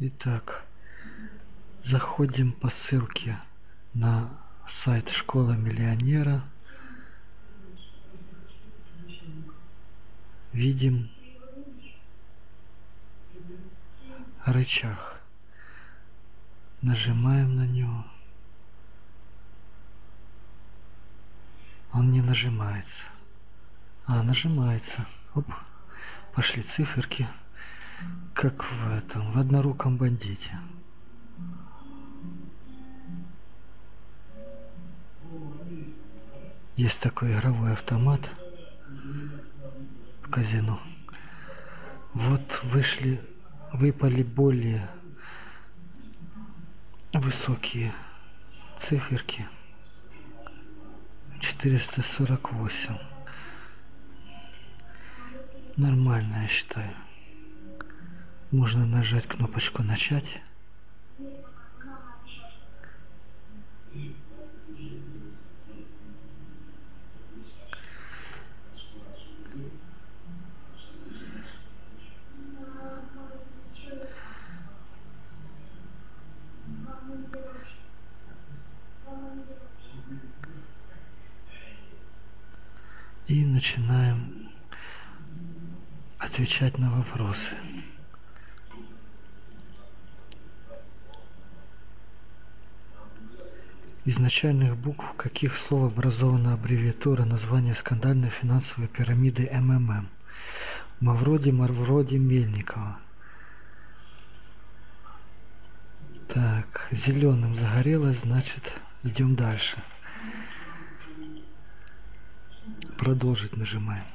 Итак, заходим по ссылке на сайт Школа миллионера. Видим рычаг. Нажимаем на него. Он не нажимается. А, нажимается. Оп. Пошли циферки. Как в этом, в одноруком бандите. Есть такой игровой автомат в казино. Вот вышли, выпали более высокие циферки. 448. Нормально, я считаю. Можно нажать кнопочку «Начать». И начинаем отвечать на вопросы. Из начальных букв каких слов образована аббревиатура названия скандальной финансовой пирамиды МММ? Мавроди Марвроди Мельникова. Так, зеленым загорелось, значит, идем дальше. Продолжить нажимаем.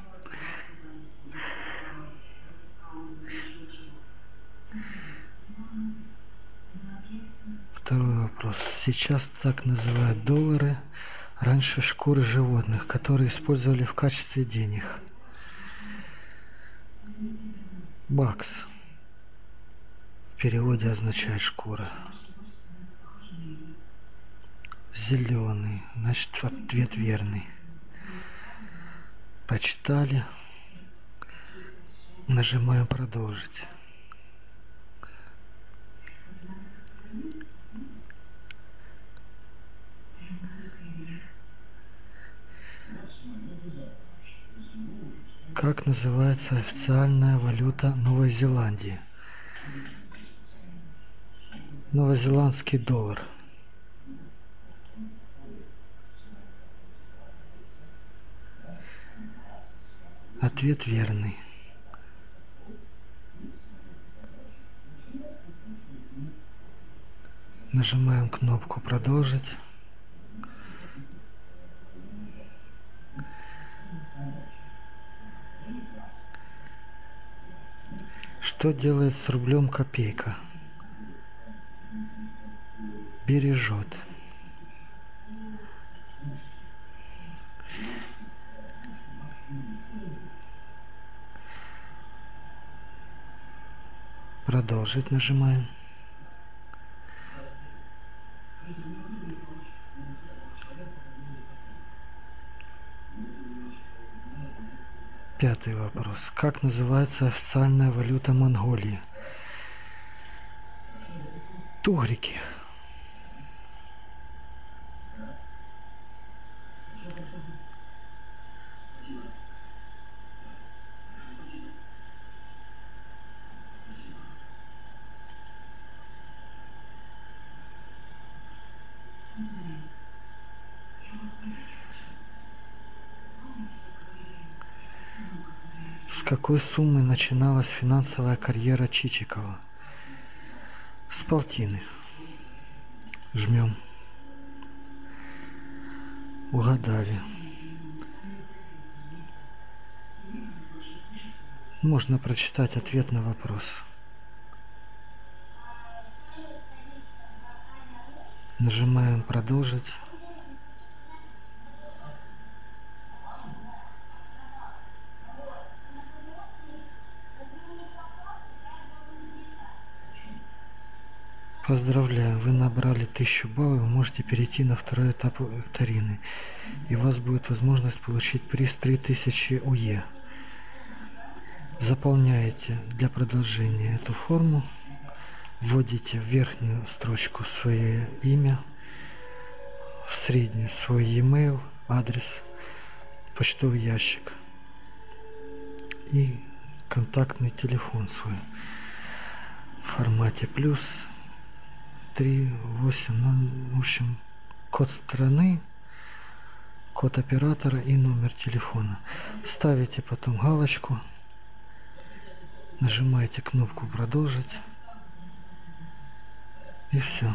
Второй вопрос. Сейчас так называют доллары, раньше шкуры животных, которые использовали в качестве денег. Бакс в переводе означает шкура. Зеленый, значит ответ верный. Почитали. Нажимаем продолжить. Как называется официальная валюта Новой Зеландии? Новозеландский доллар. Ответ верный. Нажимаем кнопку «Продолжить». Что делает с рублем копейка? Бережет. Продолжить нажимаем. Пятый вопрос. Как называется официальная валюта Монголии? Тугрики. С какой суммы начиналась финансовая карьера Чичикова? С полтины. Жмем. Угадали. Можно прочитать ответ на вопрос. Нажимаем «Продолжить». Поздравляю, вы набрали 1000 баллов, вы можете перейти на второй этап викторины. И у вас будет возможность получить приз 3000 УЕ. Заполняете для продолжения эту форму, вводите в верхнюю строчку свое имя, в среднюю свой e-mail, адрес, почтовый ящик и контактный телефон свой в формате плюс 3, 8, ну, в общем, код страны, код оператора и номер телефона. Ставите потом галочку, нажимаете кнопку «Продолжить» и все.